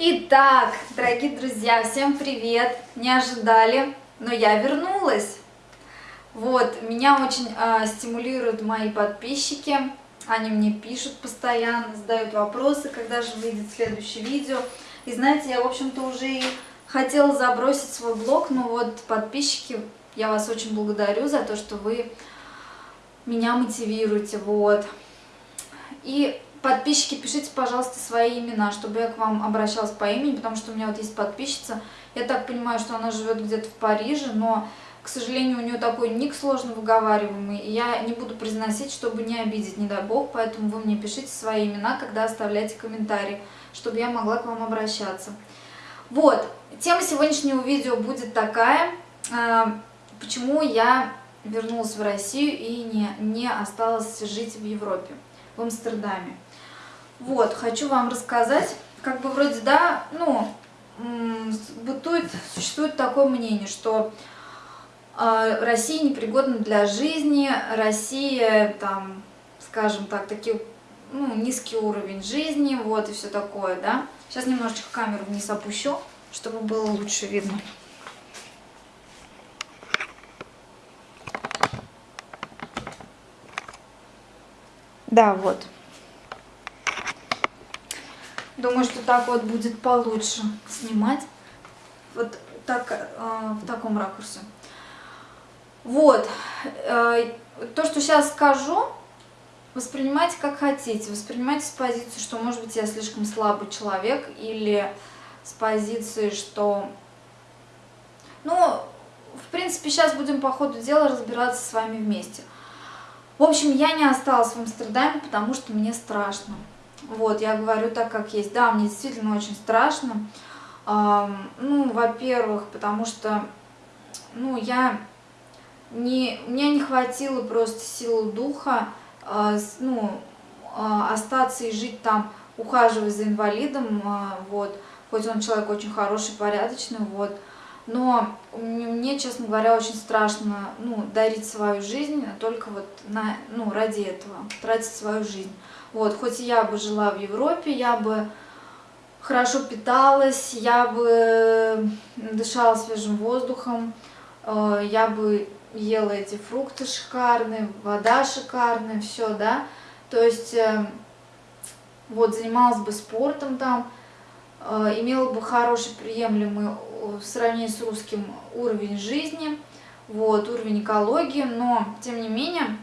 Итак, дорогие друзья, всем привет! Не ожидали, но я вернулась. Вот, меня очень э, стимулируют мои подписчики. Они мне пишут постоянно, задают вопросы, когда же выйдет следующее видео. И знаете, я, в общем-то, уже и хотела забросить свой блог, но вот подписчики, я вас очень благодарю за то, что вы меня мотивируете, вот. И Подписчики, пишите, пожалуйста, свои имена, чтобы я к вам обращалась по имени, потому что у меня вот есть подписчица. Я так понимаю, что она живет где-то в Париже, но, к сожалению, у нее такой ник сложно выговариваемый, и я не буду произносить, чтобы не обидеть, не дай бог, поэтому вы мне пишите свои имена, когда оставляете комментарии, чтобы я могла к вам обращаться. Вот, тема сегодняшнего видео будет такая, а, почему я вернулась в Россию и не, не осталась жить в Европе, в Амстердаме. Вот, хочу вам рассказать, как бы вроде, да, ну, бытует, существует такое мнение, что э, Россия непригодна для жизни, Россия, там, скажем так, такие, ну, низкий уровень жизни, вот, и все такое, да. Сейчас немножечко камеру вниз опущу, чтобы было лучше видно. Да, вот. Думаю, что так вот будет получше снимать. Вот так, э, в таком ракурсе. Вот. Э, то, что сейчас скажу, воспринимайте как хотите. Воспринимайте с позиции, что, может быть, я слишком слабый человек, или с позиции, что... Ну, в принципе, сейчас будем по ходу дела разбираться с вами вместе. В общем, я не осталась в Амстердаме, потому что мне страшно. Вот, я говорю так, как есть. Да, мне действительно очень страшно. Ну, во-первых, потому что, ну, я не, у меня не хватило просто силы духа, а, ну, а, остаться и жить там, ухаживать за инвалидом, а, вот, хоть он человек очень хороший, порядочный, вот, но мне, честно говоря, очень страшно, ну, дарить свою жизнь только вот на, ну, ради этого, тратить свою жизнь. Вот, хоть я бы жила в Европе, я бы хорошо питалась, я бы дышала свежим воздухом, э, я бы ела эти фрукты шикарные, вода шикарная, все, да. То есть, э, вот, занималась бы спортом там, э, имела бы хороший, приемлемый в сравнении с русским уровень жизни, вот, уровень экологии, но, тем не менее,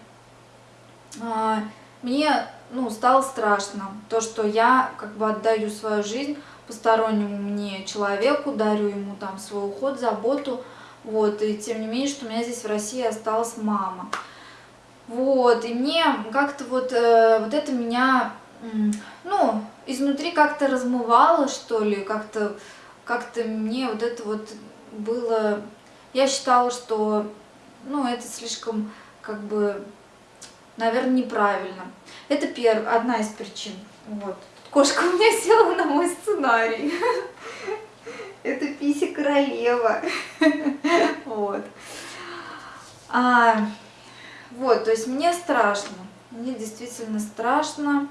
мне ну, стало страшно. То, что я как бы отдаю свою жизнь постороннему мне человеку, дарю ему там свой уход, заботу, вот, и тем не менее, что у меня здесь в России осталась мама. Вот, и мне как-то вот, э, вот это меня, ну, изнутри как-то размывало, что ли, как-то как-то мне вот это вот было... Я считала, что, ну, это слишком, как бы, наверное, неправильно. Это перв... одна из причин. Вот. Кошка у меня села на мой сценарий. Это Писи королева. Вот. А, вот, то есть мне страшно. Мне действительно страшно.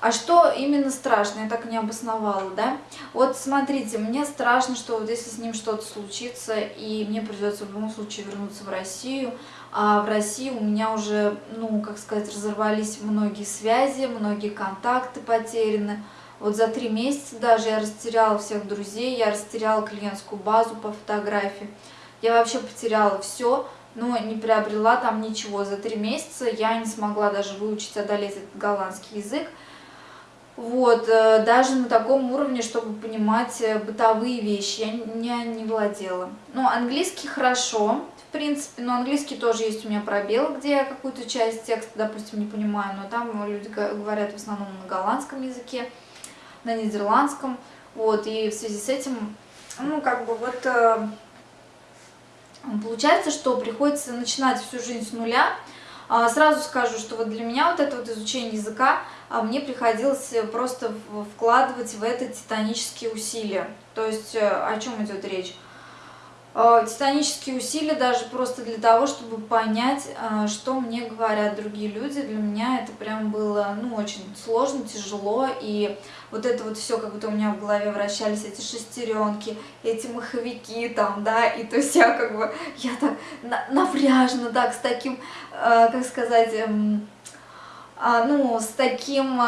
А что именно страшно? Я так не обосновала, да? Вот смотрите, мне страшно, что вот если с ним что-то случится, и мне придется в любом случае вернуться в Россию, а в России у меня уже, ну, как сказать, разорвались многие связи, многие контакты потеряны. Вот за три месяца даже я растеряла всех друзей, я растеряла клиентскую базу по фотографии. Я вообще потеряла все, но не приобрела там ничего. За три месяца я не смогла даже выучить, одолеть этот голландский язык. Вот, э, даже на таком уровне, чтобы понимать э, бытовые вещи, я не, не владела. Ну, английский хорошо, в принципе, но английский тоже есть у меня пробел, где я какую-то часть текста, допустим, не понимаю, но там люди говорят в основном на голландском языке, на нидерландском, вот, и в связи с этим, ну, как бы вот... Э, получается, что приходится начинать всю жизнь с нуля. А, сразу скажу, что вот для меня вот это вот изучение языка а мне приходилось э, просто вкладывать в это титанические усилия. То есть э, о чем идет речь? Э, титанические усилия даже просто для того, чтобы понять, э, что мне говорят другие люди. Для меня это прям было, ну, очень сложно, тяжело, и вот это вот все, как будто у меня в голове вращались эти шестеренки, эти маховики там, да, и то есть я как бы, я так напряжно, так, с таким, э, как сказать, э, э, ну, с таким...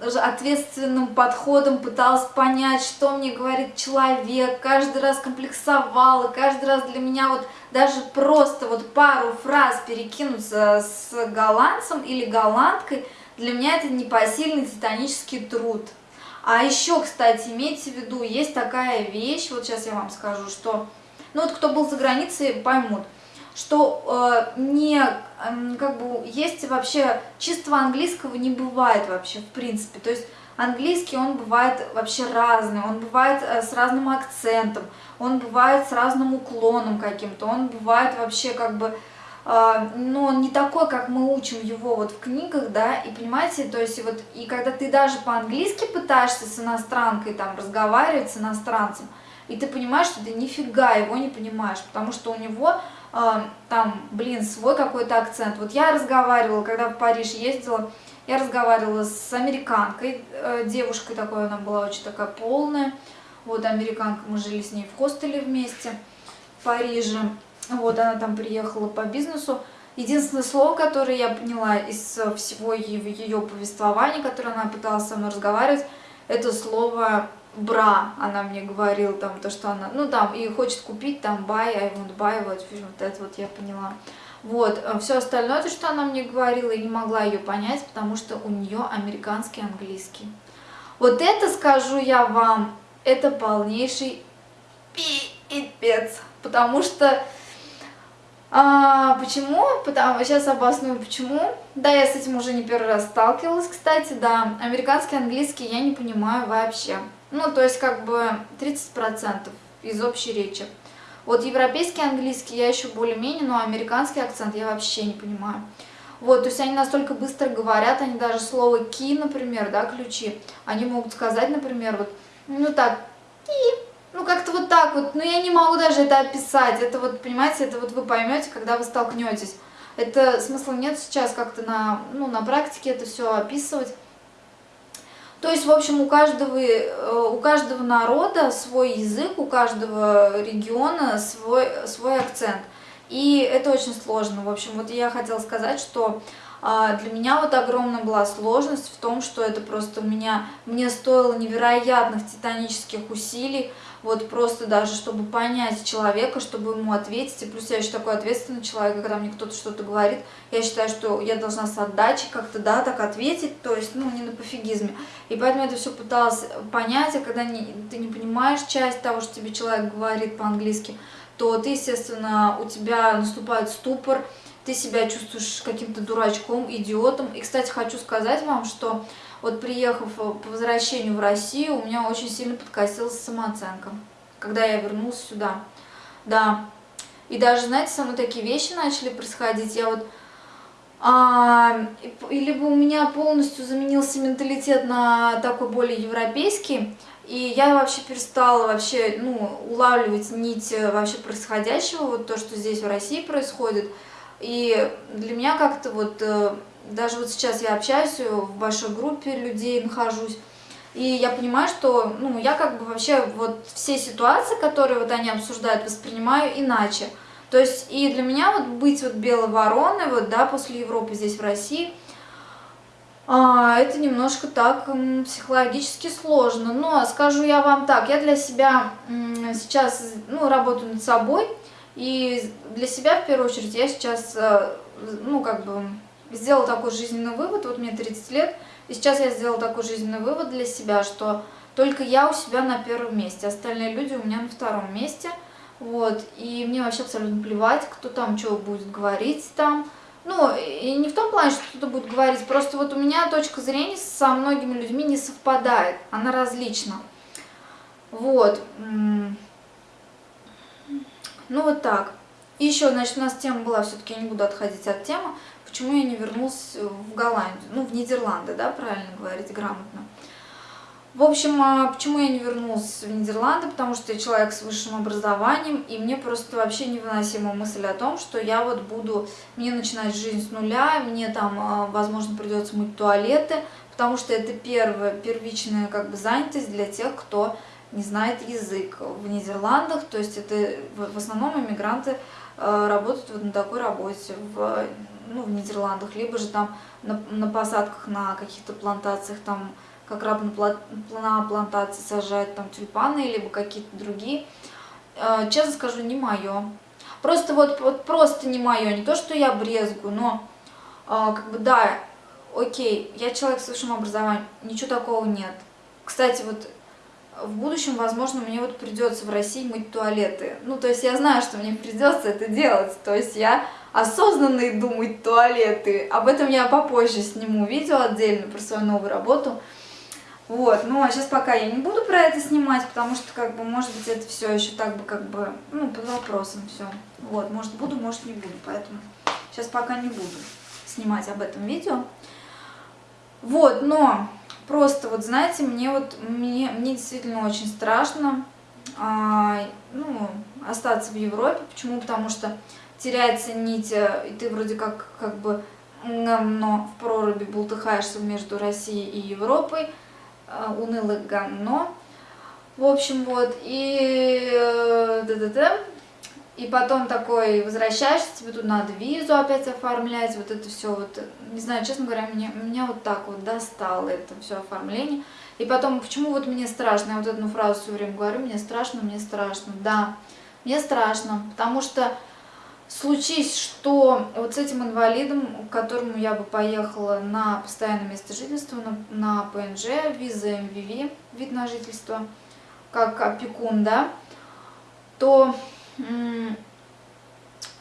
Ответственным подходом пыталась понять, что мне говорит человек, каждый раз комплексовала, каждый раз для меня вот даже просто вот пару фраз перекинуться с голландцем или голландкой, для меня это непосильный титанический труд. А еще, кстати, имейте в виду, есть такая вещь, вот сейчас я вам скажу, что, ну вот кто был за границей, поймут, что э, не, э, как бы, есть вообще, чистого английского не бывает вообще, в принципе. То есть английский, он бывает вообще разный, он бывает э, с разным акцентом, он бывает с разным уклоном каким-то, он бывает вообще как бы, э, ну, не такой, как мы учим его вот в книгах, да, и понимаете, то есть вот, и когда ты даже по-английски пытаешься с иностранкой там разговаривать, с иностранцем, и ты понимаешь, что ты нифига его не понимаешь, потому что у него там, блин, свой какой-то акцент. Вот я разговаривала, когда в Париж ездила, я разговаривала с американкой, э, девушкой такой, она была очень такая полная. Вот, американка, мы жили с ней в хостеле вместе в Париже. Вот, она там приехала по бизнесу. Единственное слово, которое я поняла из всего ее повествования, которое она пыталась со мной разговаривать, это слово бра, она мне говорила, там, то, что она, ну, там, и хочет купить, там, buy, I want buy, вот, вот это вот я поняла. Вот, э, все остальное, то, что она мне говорила, я не могла ее понять, потому что у нее американский английский. Вот это, скажу я вам, это полнейший пипец, потому что... А, почему? Потому, сейчас обосную почему. Да, я с этим уже не первый раз сталкивалась, кстати, да. Американский английский я не понимаю вообще. Ну, то есть как бы 30% из общей речи. Вот европейский английский я еще более-менее, но американский акцент я вообще не понимаю. Вот, то есть они настолько быстро говорят, они даже слово key, например, да, ключи, они могут сказать, например, вот, ну так, key, ну как-то вот так вот, но я не могу даже это описать, это вот, понимаете, это вот вы поймете, когда вы столкнетесь. Это смысла нет сейчас как-то на, ну, на практике это все описывать. То есть, в общем, у каждого, э, у каждого народа свой язык, у каждого региона свой, свой акцент. И это очень сложно. В общем, вот я хотела сказать, что а, для меня вот огромная была сложность в том, что это просто у меня, мне стоило невероятных титанических усилий, вот просто даже, чтобы понять человека, чтобы ему ответить. И плюс я еще такой ответственный человек, когда мне кто-то что-то говорит, я считаю, что я должна с отдачей как-то, да, так ответить, то есть, ну, не на пофигизме. И поэтому я это все пыталась понять, а когда не, ты не понимаешь часть того, что тебе человек говорит по-английски, то ты, естественно, у тебя наступает ступор, ты себя чувствуешь каким-то дурачком, идиотом. И, кстати, хочу сказать вам, что вот приехав э, по возвращению в Россию, у меня очень сильно подкосилась самооценка, когда я вернулась сюда. Да, и даже, знаете, со мной такие вещи начали происходить. Я вот... А, либо у меня полностью заменился менталитет на такой более европейский, и я вообще перестала вообще, ну, улавливать нить э, вообще происходящего, вот то, что здесь в России происходит. И для меня как-то вот э, даже вот сейчас я общаюсь э, в большой группе людей, нахожусь, и я понимаю, что, ну, я как бы вообще вот все ситуации, которые вот они обсуждают, воспринимаю иначе. То есть и для меня вот быть вот белой вороной, вот, да, после Европы здесь в России, а, это немножко так психологически сложно. Но скажу я вам так, я для себя сейчас, ну, работаю над собой, и для себя в первую очередь я сейчас, э, ну, как бы сделала такой жизненный вывод, вот мне 30 лет, и сейчас я сделала такой жизненный вывод для себя, что только я у себя на первом месте, остальные люди у меня на втором месте, вот, и мне вообще абсолютно плевать, кто там что будет говорить там, ну, и не в том плане, что кто-то будет говорить, просто вот у меня точка зрения со многими людьми не совпадает, она различна, вот, ну вот так. И еще, значит, у нас тема была, все-таки я не буду отходить от темы, почему я не вернулась в Голландию, ну, в Нидерланды, да, правильно говорить, грамотно. В общем, а, почему я не вернулась в Нидерланды? Потому что я человек с высшим образованием, и мне просто вообще невыносима мысль о том, что я вот буду, мне начинать жизнь с нуля, мне там, а, возможно, придется мыть туалеты, потому что это первая, первичная как бы занятость для тех, кто не знает язык в Нидерландах, то есть это в основном иммигранты а, работают вот на такой работе в, ну, в Нидерландах, либо же там на, на посадках на каких-то плантациях там как раб на плантации сажать там тюльпаны, либо какие-то другие. Э, честно скажу, не мое. Просто вот, вот просто не мое. Не то, что я брезгу, но э, как бы да, окей, я человек с высшим образованием, ничего такого нет. Кстати, вот в будущем, возможно, мне вот придется в России мыть туалеты. Ну, то есть я знаю, что мне придется это делать. То есть я осознанно иду мыть туалеты. Об этом я попозже сниму видео отдельно про свою новую работу. Вот, ну а сейчас пока я не буду про это снимать, потому что, как бы, может быть, это все еще так бы, как бы, ну, под вопросом все. Вот, может буду, может не буду, поэтому сейчас пока не буду снимать об этом видео. Вот, но просто вот, знаете, мне вот, мне, мне действительно очень страшно, а, ну, остаться в Европе. Почему? Потому что теряется нить, э, и ты вроде как, как бы, но в проруби бултыхаешься между Россией и Европой, а, унылое говно. В общем, вот, и да -да -да. И потом такой возвращаешься, тебе тут надо визу опять оформлять, вот это все вот, не знаю, честно говоря, меня, меня вот так вот достало это все оформление. И потом, почему вот мне страшно, я вот одну фразу все время говорю, мне страшно, мне страшно, да, мне страшно, потому что случись, что вот с этим инвалидом, к которому я бы поехала на постоянное место жительства, на, на ПНЖ, виза МВВ, вид на жительство, как опекун, да, то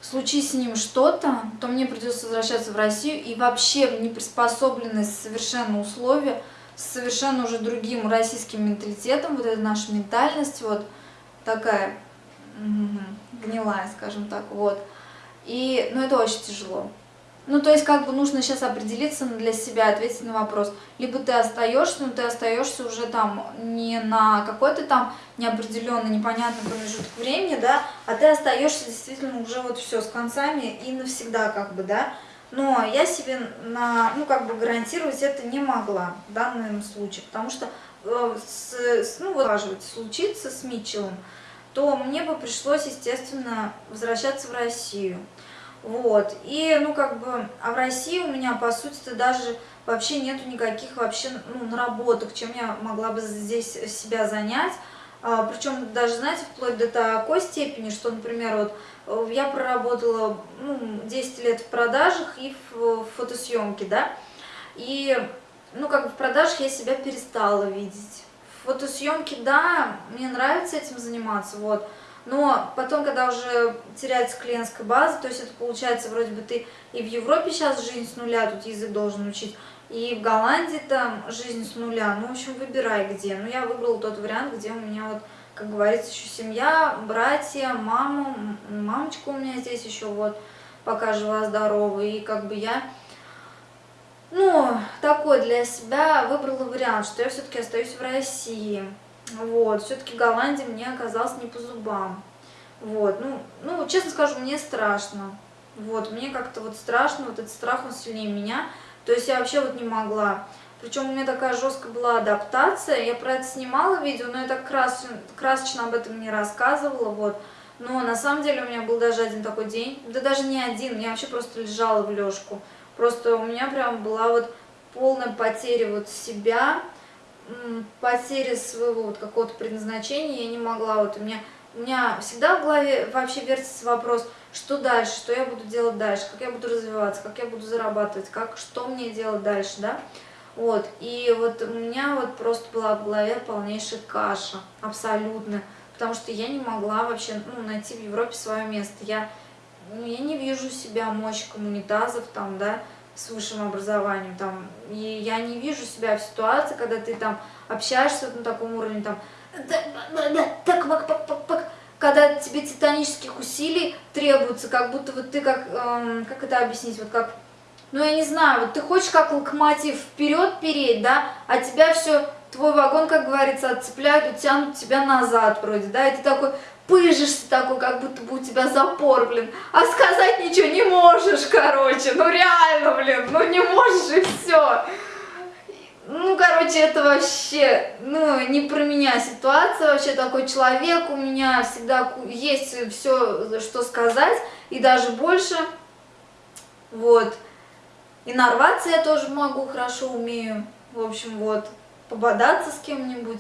случись с ним что-то, то мне придется возвращаться в Россию и вообще в неприспособленные совершенно условия, с совершенно уже другим российским менталитетом, вот эта наша ментальность, вот такая гнилая, скажем так, вот. И, ну, это очень тяжело. Ну, то есть, как бы нужно сейчас определиться для себя, ответить на вопрос. Либо ты остаешься, но ты остаешься уже там не на какой-то там неопределенный, непонятный промежуток времени, да, а ты остаешься действительно уже вот все с концами и навсегда, как бы, да. Но я себе на, ну, как бы гарантировать это не могла в данном случае, потому что, э, с, ну, вот, случится с Митчеллом, то мне бы пришлось, естественно, возвращаться в Россию. Вот, и, ну, как бы, а в России у меня, по сути-то, даже вообще нету никаких вообще, ну, наработок, чем я могла бы здесь себя занять. А, причем даже, знаете, вплоть до такой степени, что, например, вот я проработала, ну, 10 лет в продажах и в, в фотосъемке, да, и, ну, как бы в продажах я себя перестала видеть. Фотосъемки, да, мне нравится этим заниматься, вот, но потом, когда уже теряется клиентская база, то есть это получается, вроде бы ты и в Европе сейчас жизнь с нуля, тут язык должен учить, и в Голландии там жизнь с нуля, ну, в общем, выбирай где. Ну, я выбрала тот вариант, где у меня вот, как говорится, еще семья, братья, мама, мамочка у меня здесь еще вот, пока жива-здорова, и как бы я ну, такой для себя выбрала вариант, что я все-таки остаюсь в России. Вот, все-таки Голландия мне оказалась не по зубам. Вот, ну, ну, честно скажу, мне страшно. Вот, мне как-то вот страшно, вот этот страх, он сильнее меня. То есть я вообще вот не могла. Причем у меня такая жесткая была адаптация. Я про это снимала видео, но я так крас... красочно об этом не рассказывала, вот. Но на самом деле у меня был даже один такой день, да даже не один, я вообще просто лежала в лёжку. Просто у меня прям была вот полная потеря вот себя, потеря своего вот какого-то предназначения, я не могла, вот у меня, у меня всегда в голове вообще вертится вопрос, что дальше, что я буду делать дальше, как я буду развиваться, как я буду зарабатывать, как, что мне делать дальше, да, вот, и вот у меня вот просто была в голове полнейшая каша, абсолютно, потому что я не могла вообще, ну, найти в Европе свое место, я ну, я не вижу себя мощь коммунитазов там, да, с высшим образованием, там, и я не вижу себя в ситуации, когда ты там общаешься на таком уровне, там, так, пак, пак, пак, пак, когда тебе титанических усилий требуется, как будто вот ты как, эм, как это объяснить, вот как, ну я не знаю, вот ты хочешь как локомотив вперед переть, да, а тебя все твой вагон, как говорится, отцепляют, утянут тебя назад вроде, да, и ты такой пыжишься такой, как будто бы у тебя запор, блин, а сказать ничего не можешь, короче, ну реально, блин, ну не можешь и все. Ну, короче, это вообще, ну, не про меня ситуация, вообще такой человек, у меня всегда есть все, что сказать, и даже больше, вот. И нарваться я тоже могу, хорошо умею, в общем, вот, пободаться с кем-нибудь.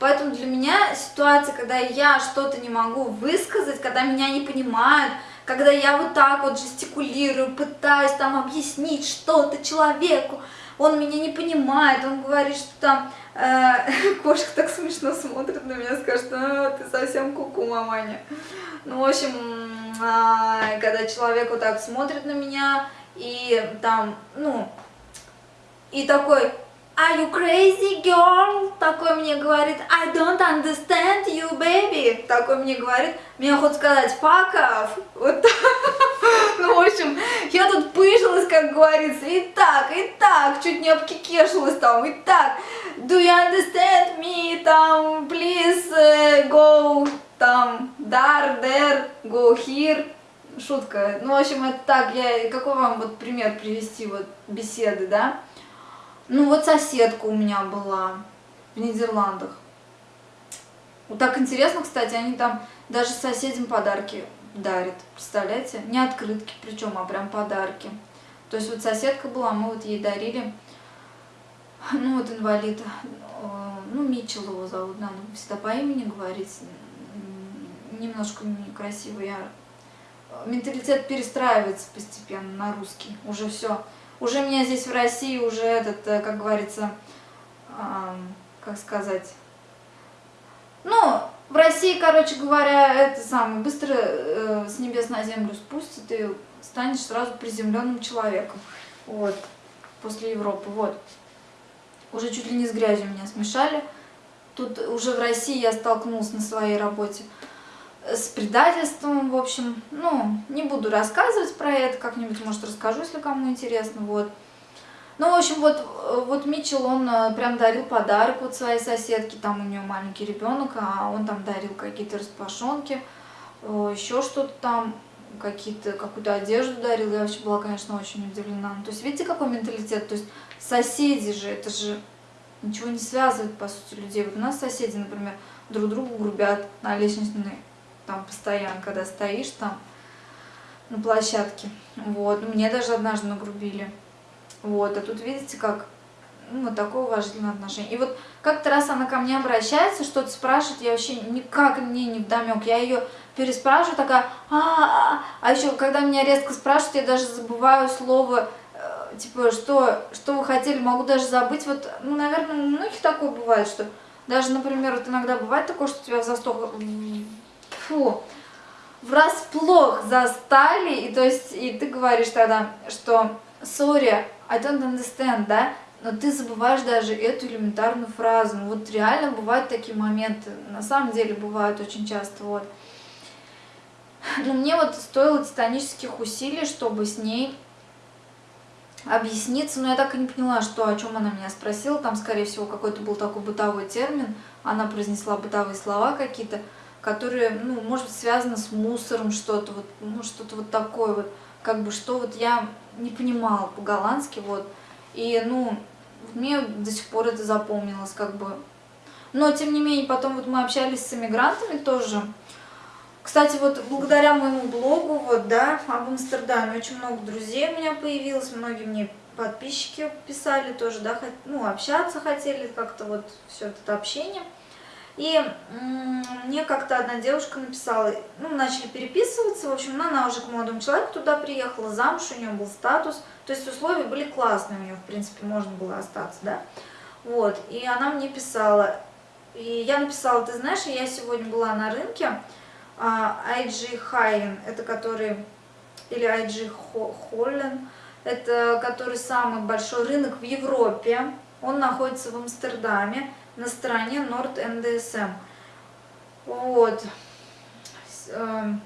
Поэтому для меня ситуация, когда я что-то не могу высказать, когда меня не понимают, когда я вот так вот жестикулирую, пытаюсь там объяснить что-то человеку, он меня не понимает, он говорит, что там э, кошка так смешно смотрит на меня, скажет, а, ты совсем куку, -ку, маманя. Ну, в общем, э, когда человек вот так смотрит на меня, и там, ну, и такой, Are you crazy girl? Такой мне говорит, I don't understand you, baby. Такой мне говорит, мне хоть сказать off. Вот так. Ну, в общем, я тут пыжилась, как говорится, и так, и так, чуть не обкикешилась там, и так. Do you understand me? Там, please uh, go, там, there, there, go here. Шутка. Ну, в общем, это так, я, какой вам вот пример привести, вот, беседы, да? Ну вот соседка у меня была в Нидерландах. Вот так интересно, кстати, они там даже соседям подарки дарят, представляете? Не открытки причем, а прям подарки. То есть вот соседка была, мы вот ей дарили, ну вот инвалид, э, ну Митчелл его зовут, надо всегда по имени говорить, немножко некрасиво, я... Менталитет перестраивается постепенно на русский, уже все уже меня здесь в России уже этот, э, как говорится, как сказать, ну, в России, короче говоря, это самое, быстро э, с небес на землю спустит и станешь сразу приземленным человеком, вот, после Европы, вот. Уже чуть ли не с грязью меня смешали. Тут уже в России я столкнулась на своей работе с предательством, в общем, ну, не буду рассказывать про это, как-нибудь, может, расскажу, если кому интересно, вот. Ну, в общем, вот, вот Митчелл, он э, прям дарил подарок вот своей соседке, там у нее маленький ребенок, а он там дарил какие-то распашонки, э, еще что-то там, какие-то какую-то одежду дарил, я вообще была, конечно, очень удивлена. Ну, то есть, видите, какой менталитет, то есть, соседи же, это же ничего не связывает, по сути, людей. Вот у нас соседи, например, друг другу грубят на лестничной там постоянно, когда стоишь там на площадке. Вот, мне даже однажды нагрубили. Вот, а тут видите, как ну, вот такое уважительное отношение. И вот как-то раз она ко мне обращается, что-то спрашивает, я вообще никак мне не вдомек. Я ее переспрашиваю, такая, а, -а, -а, а еще когда меня резко спрашивают, я даже забываю слово, э, типа, что, что вы хотели, могу даже забыть. Вот, ну, наверное, у многих такое бывает, что даже, например, вот иногда бывает такое, что тебя в засток фу, врасплох застали, и то есть, и ты говоришь тогда, что sorry, I don't understand, да, но ты забываешь даже эту элементарную фразу. Ну, вот реально бывают такие моменты, на самом деле бывают очень часто, вот. Но мне вот стоило титанических усилий, чтобы с ней объясниться, но я так и не поняла, что, о чем она меня спросила, там, скорее всего, какой-то был такой бытовой термин, она произнесла бытовые слова какие-то, которые, ну, может быть, связаны с мусором что-то, вот, ну, что-то вот такое вот, как бы, что вот я не понимала по-голландски, вот, и, ну, мне до сих пор это запомнилось, как бы, но, тем не менее, потом вот мы общались с иммигрантами тоже, кстати, вот благодаря моему блогу, вот, да, об Амстердаме, очень много друзей у меня появилось, многие мне подписчики писали тоже, да, ну, общаться хотели, как-то вот все это общение, и мне как-то одна девушка написала, ну, начали переписываться, в общем, она уже к молодому человеку туда приехала, замуж, у нее был статус, то есть условия были классные у нее, в принципе, можно было остаться, да. Вот, и она мне писала, и я написала, ты знаешь, я сегодня была на рынке, IG Hayen, это который, или IG Hollen, это который самый большой рынок в Европе, он находится в Амстердаме, на стороне Nord NDSM. Вот. Эм,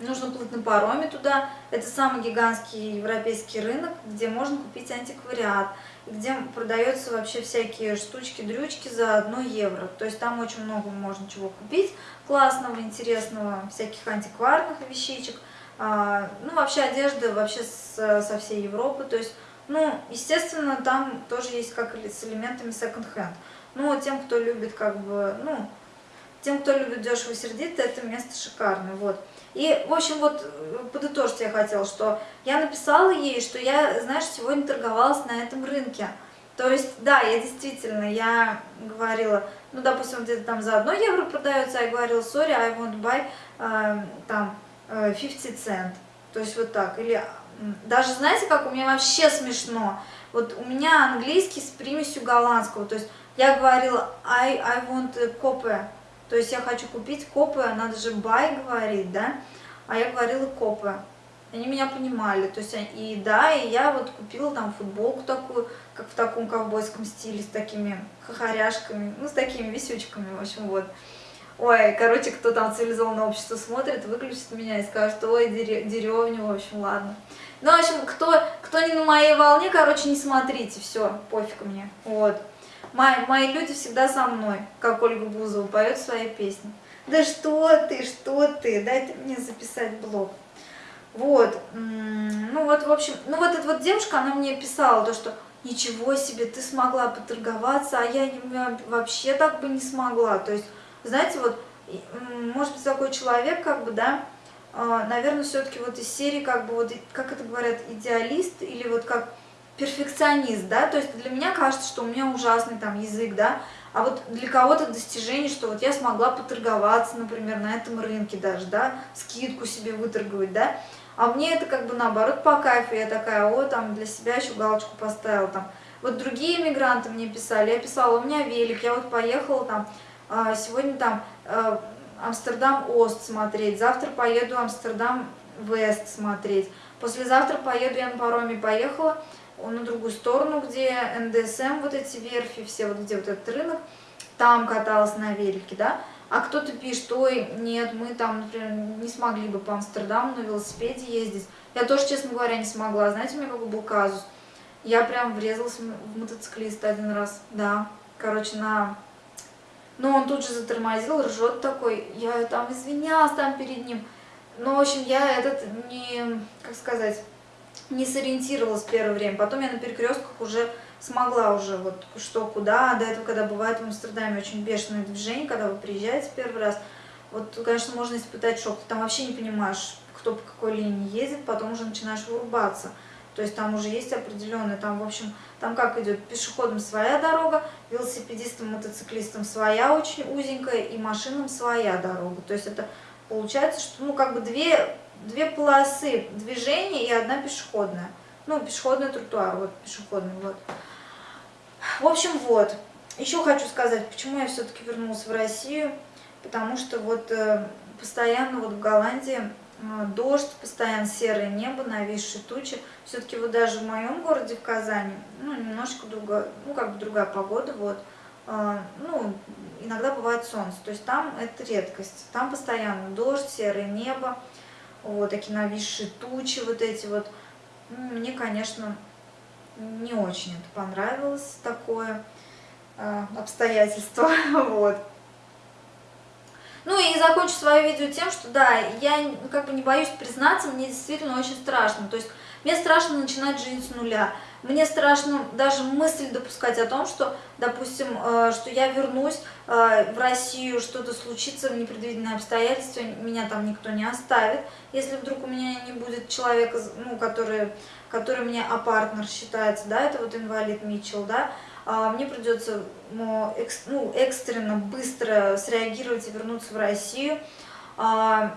нужно плыть на пароме туда. Это самый гигантский европейский рынок, где можно купить антиквариат, где продается вообще всякие штучки-дрючки за 1 евро. То есть там очень много можно чего купить классного, интересного, всяких антикварных вещичек. А, ну, вообще одежда вообще со всей Европы. То есть, ну, естественно, там тоже есть как с элементами секонд-хенд. Ну, тем, кто любит как бы, ну, тем, кто любит дешево сердито, это место шикарное, вот. И, в общем, вот подытожить я хотела, что я написала ей, что я, знаешь, сегодня торговалась на этом рынке. То есть, да, я действительно, я говорила, ну, допустим, где-то там за 1 евро продается, я говорила, sorry, I want buy, э, там, 50 э, cent. То есть вот так. Или даже, знаете, как у меня вообще смешно, вот у меня английский с примесью голландского, то есть я говорила I, I want copy, то есть я хочу купить копы, надо же buy говорить, да? А я говорила копы. Они меня понимали, то есть и да, и я вот купила там футболку такую, как в таком ковбойском стиле, с такими хохоряшками, ну, с такими висючками, в общем, вот. Ой, короче, кто там цивилизованное общество смотрит, выключит меня и скажет, ой, деревня, в общем, ладно. Ну, в общем, кто, кто не на моей волне, короче, не смотрите, все, пофиг мне, вот. Мои, мои люди всегда со мной, как Ольга Бузова поет свои песни. Да что ты, что ты, дай мне записать блог. Вот, ну вот, в общем, ну вот эта вот девушка, она мне писала то, что ничего себе, ты смогла поторговаться, а я вообще так бы не смогла. То есть, знаете, вот, может быть, такой человек, как бы, да, а, наверное, все-таки вот из серии, как бы, вот, как это говорят, идеалист, или вот как перфекционист, да, то есть для меня кажется, что у меня ужасный там язык, да, а вот для кого-то достижение, что вот я смогла поторговаться, например, на этом рынке даже, да, скидку себе выторговать, да, а мне это как бы наоборот по кайфу, я такая, о, там для себя еще галочку поставила, там, вот другие мигранты мне писали, я писала, у меня велик, я вот поехала там, а, сегодня там а, Амстердам-Ост смотреть, завтра поеду Амстердам-Вест смотреть, послезавтра поеду, я на пароме поехала, на другую сторону, где НДСМ, вот эти верфи, все вот где вот этот рынок, там каталась на велике, да, а кто-то пишет, ой, нет, мы там, например, не смогли бы по Амстердаму на велосипеде ездить. Я тоже, честно говоря, не смогла. Знаете, у меня какой был казус? Я прям врезалась в мотоциклиста один раз, да. Короче, на... Ну, он тут же затормозил, ржет такой. Я там извинялась там перед ним. Ну, в общем, я этот не, как сказать, не сориентировалась первое время. Потом я на перекрестках уже смогла уже вот что куда. До этого, когда бывает в Амстердаме очень бешеное движение, когда вы приезжаете первый раз, вот, конечно, можно испытать шок. Ты там вообще не понимаешь, кто по какой линии ездит, потом уже начинаешь вырубаться. То есть там уже есть определенные, там, в общем, там как идет, пешеходам своя дорога, велосипедистам, мотоциклистам своя очень узенькая и машинам своя дорога. То есть это получается, что, ну, как бы две две полосы движения и одна пешеходная. Ну, пешеходный тротуар, вот пешеходный, вот. В общем, вот. Еще хочу сказать, почему я все-таки вернулась в Россию. Потому что вот э, постоянно вот в Голландии э, дождь, постоянно серое небо, нависшие тучи. Все-таки вот даже в моем городе, в Казани, ну, немножко другая, ну, как бы другая погода, вот. Э, ну, иногда бывает солнце. То есть там это редкость. Там постоянно дождь, серое небо вот такие нависшие тучи, вот эти вот. Мне, конечно, не очень это понравилось, такое э, обстоятельство, вот. Ну и закончу свое видео тем, что да, я как бы не боюсь признаться, мне действительно очень страшно. То есть мне страшно начинать жизнь с нуля. Мне страшно даже мысль допускать о том, что, допустим, э, что я вернусь э, в Россию, что-то случится, непредвиденное обстоятельство, меня там никто не оставит. Если вдруг у меня не будет человека, ну, который, который мне а партнер считается, да, это вот инвалид Митчелл, да, а мне придется ну, экстренно, быстро среагировать и вернуться в Россию. А,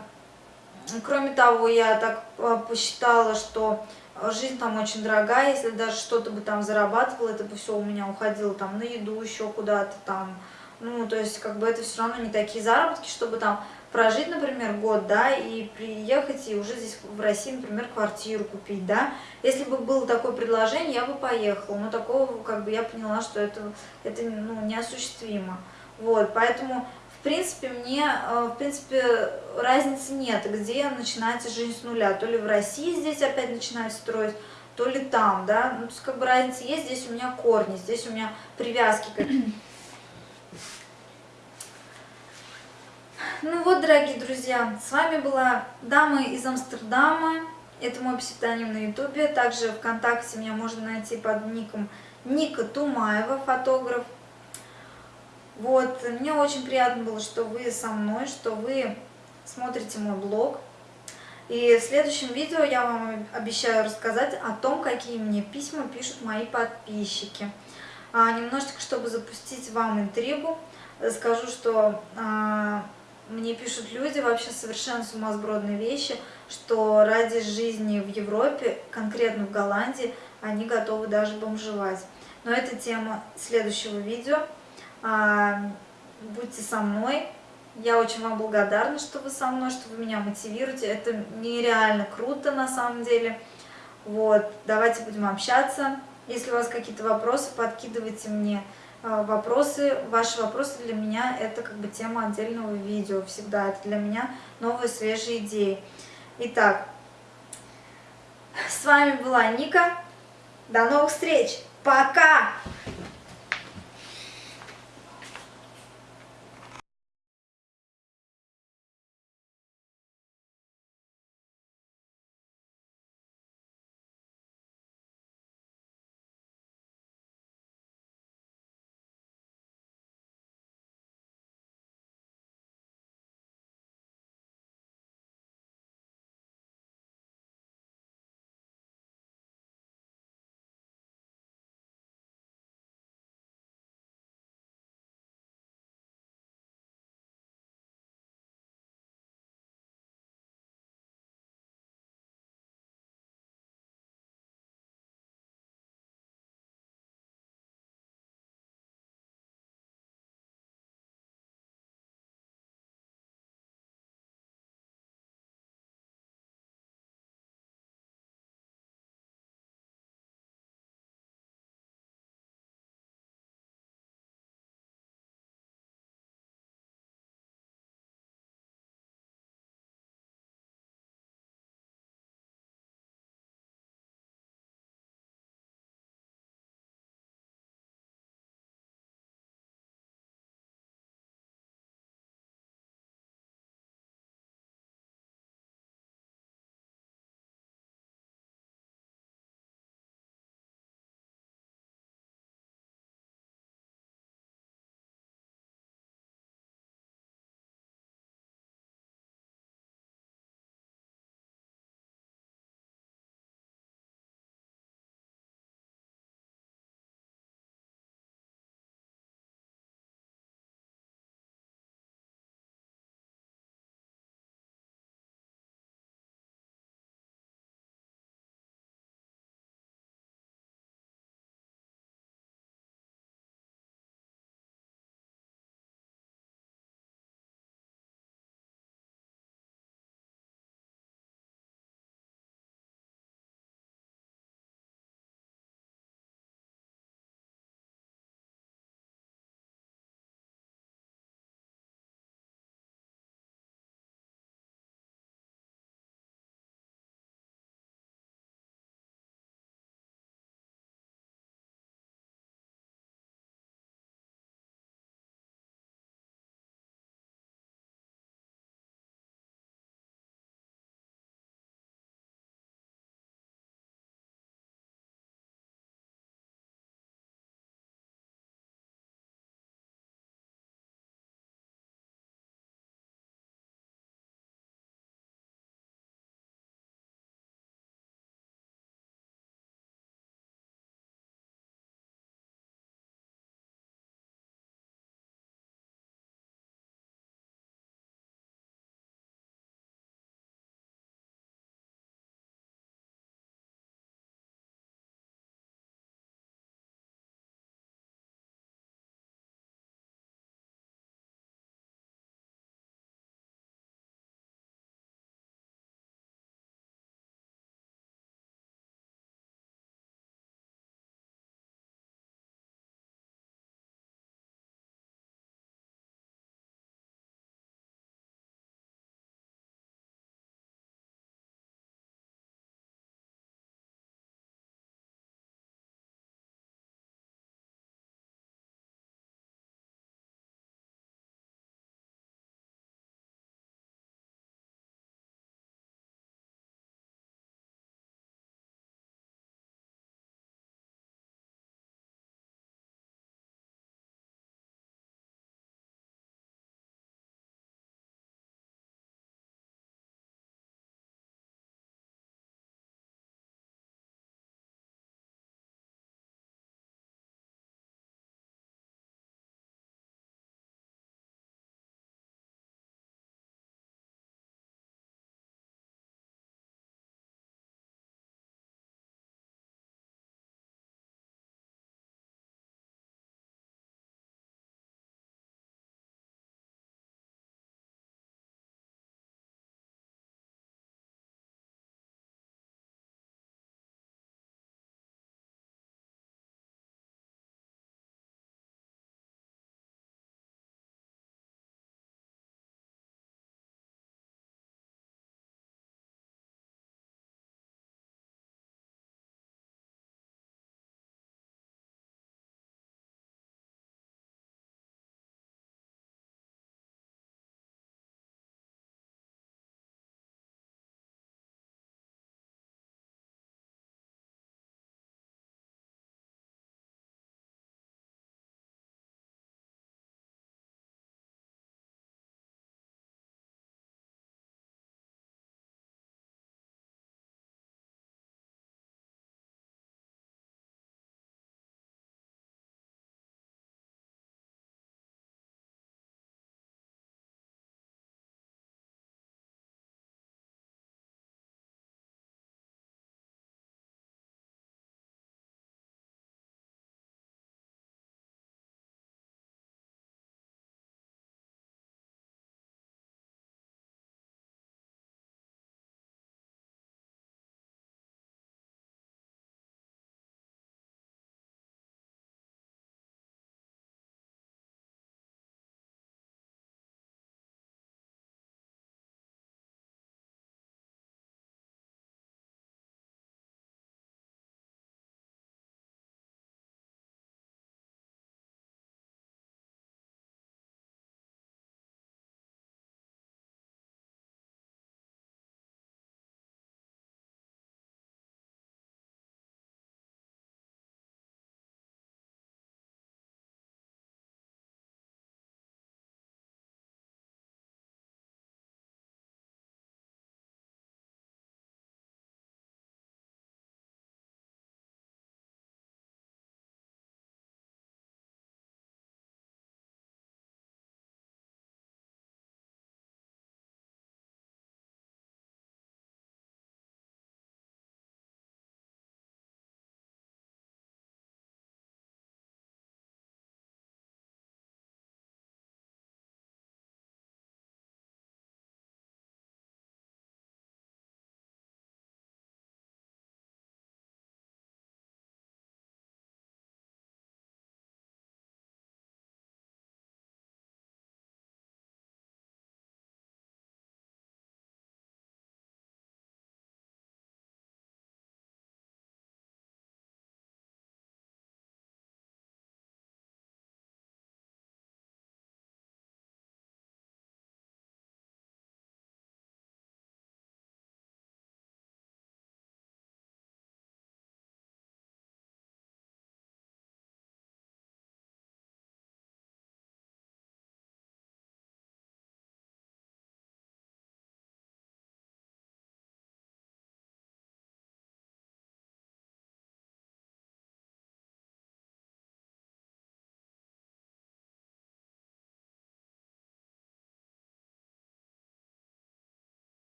кроме того, я так а, посчитала, что жизнь там очень дорогая, если даже что-то бы там зарабатывала, это бы все у меня уходило там на еду, еще куда-то там. Ну, то есть, как бы это все равно не такие заработки, чтобы там прожить, например, год, да, и приехать и уже здесь в России, например, квартиру купить, да. Если бы было такое предложение, я бы поехала, но такого, как бы, я поняла, что это, это ну, неосуществимо. Вот, поэтому, в принципе, мне, э, в принципе, разницы нет, где начинать жизнь с нуля. То ли в России здесь опять начинать строить, то ли там, да. Ну, то есть, как бы разница есть, здесь у меня корни, здесь у меня привязки какие-то. Ну вот, дорогие друзья, с вами была дама из Амстердама. Это мой псевдоним на ютубе. Также ВКонтакте меня можно найти под ником Ника Тумаева, фотограф. Вот, мне очень приятно было, что вы со мной, что вы смотрите мой блог. И в следующем видео я вам обещаю рассказать о том, какие мне письма пишут мои подписчики. А, немножечко, чтобы запустить вам интригу, скажу, что а, мне пишут люди вообще совершенно сумасбродные вещи, что ради жизни в Европе, конкретно в Голландии, они готовы даже бомжевать. Но это тема следующего видео. А, будьте со мной. Я очень вам благодарна, что вы со мной, что вы меня мотивируете. Это нереально круто на самом деле. Вот, давайте будем общаться. Если у вас какие-то вопросы, подкидывайте мне а, вопросы. Ваши вопросы для меня это как бы тема отдельного видео всегда. Это для меня новые свежие идеи. Итак, с вами была Ника. До новых встреч! Пока!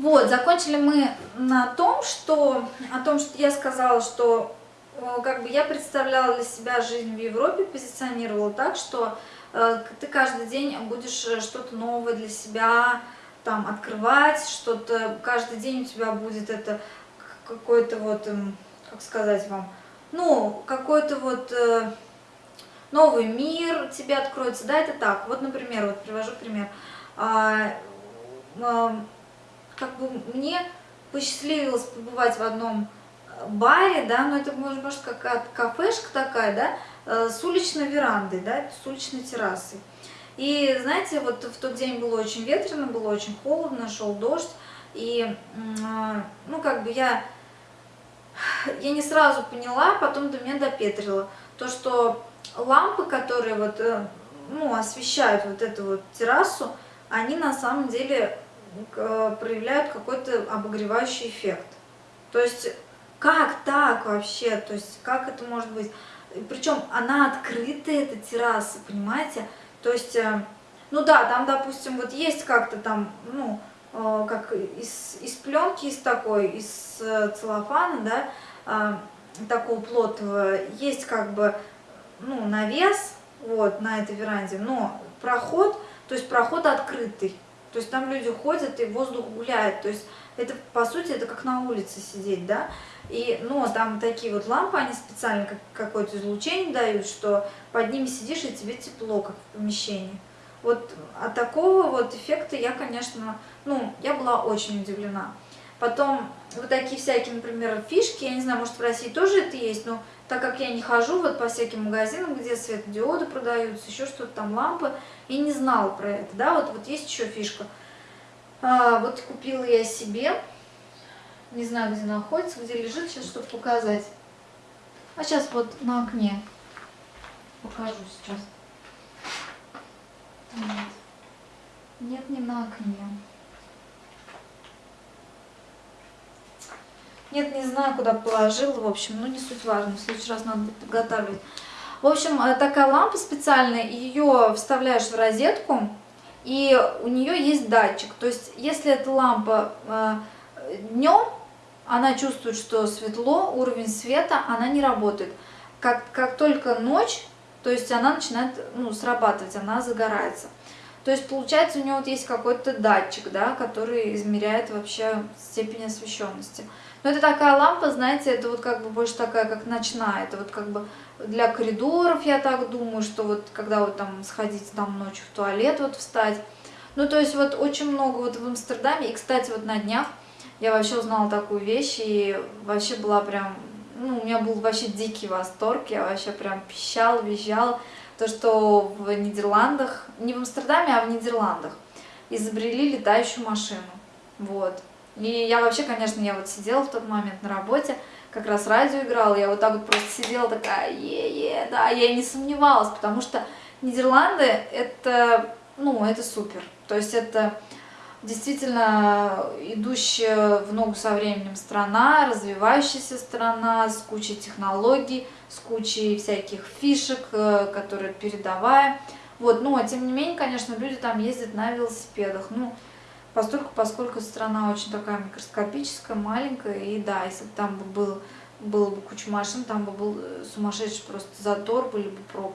Вот, закончили мы на том, что, о том, что я сказала, что э, как бы я представляла для себя жизнь в Европе, позиционировала так, что э, ты каждый день будешь э, что-то новое для себя там открывать, что-то каждый день у тебя будет это какой-то вот, эм, как сказать вам, ну, какой-то вот э, новый мир тебе откроется, да, это так. Вот, например, вот привожу пример. А, а, как бы мне посчастливилось побывать в одном э, баре, да, но это может, может какая-то кафешка такая, да, э, с уличной верандой, да, с уличной террасой. И знаете, вот в тот день было очень ветрено, было очень холодно, шел дождь, и, а, ну, как бы я я не сразу поняла, потом до меня допетрило, то, что лампы, которые вот, э, ну, освещают вот эту вот террасу, они на самом деле проявляют какой-то обогревающий эффект. То есть, как так вообще? То есть, как это может быть? Причем она открытая, эта терраса, понимаете? То есть, э, ну да, там, допустим, вот есть как-то там, ну, как из, из пленки, из такой, из целлофана, да, такого плотного, есть как бы ну, навес вот, на этой веранде, но проход, то есть проход открытый. То есть там люди ходят и воздух гуляет. То есть это, по сути, это как на улице сидеть, да. И, но там такие вот лампы, они специально как, какое-то излучение дают, что под ними сидишь и тебе тепло, как в помещении. Вот от такого вот эффекта я, конечно, ну, я была очень удивлена. Потом вот такие всякие, например, фишки, я не знаю, может в России тоже это есть, но так как я не хожу вот по всяким магазинам, где светодиоды продаются, еще что-то там, лампы, и не знала про это, да, вот, вот есть еще фишка. А, вот купила я себе, не знаю, где находится, где лежит, сейчас, чтобы показать. А сейчас вот на окне покажу сейчас. Нет, Нет не на окне. Нет, не знаю, куда положила, в общем, ну не суть важно, в следующий раз надо будет подготавливать. В общем, э, такая лампа специальная, ее вставляешь в розетку, и у нее есть датчик. То есть, если эта лампа э, днем, она чувствует, что светло, уровень света, она не работает. Как, как только ночь, то есть она начинает ну, срабатывать, она загорается. То есть, получается, у него вот есть какой-то датчик, да, который измеряет вообще степень освещенности. Но это такая лампа, знаете, это вот как бы больше такая, как ночная. Это вот как бы для коридоров, я так думаю, что вот когда вот там сходить там ночью в туалет, вот встать. Ну, то есть вот очень много вот в Амстердаме. И, кстати, вот на днях я вообще узнала такую вещь и вообще была прям... Ну, у меня был вообще дикий восторг, я вообще прям пищал, визжал. То, что в Нидерландах, не в Амстердаме, а в Нидерландах, изобрели летающую машину. Вот. И я вообще, конечно, я вот сидела в тот момент на работе, как раз радио играла, я вот так вот просто сидела такая, е-е, да, я не сомневалась, потому что Нидерланды это, ну, это супер. То есть это действительно идущая в ногу со временем страна, развивающаяся страна с кучей технологий, с кучей всяких фишек, э, которые передовая. Вот, но тем не менее, конечно, люди там ездят на велосипедах. Ну, Поскольку, поскольку страна очень такая микроскопическая, маленькая, и да, если бы там бы был, было бы куча машин, там бы был э, сумасшедший просто затор, были бы пробки.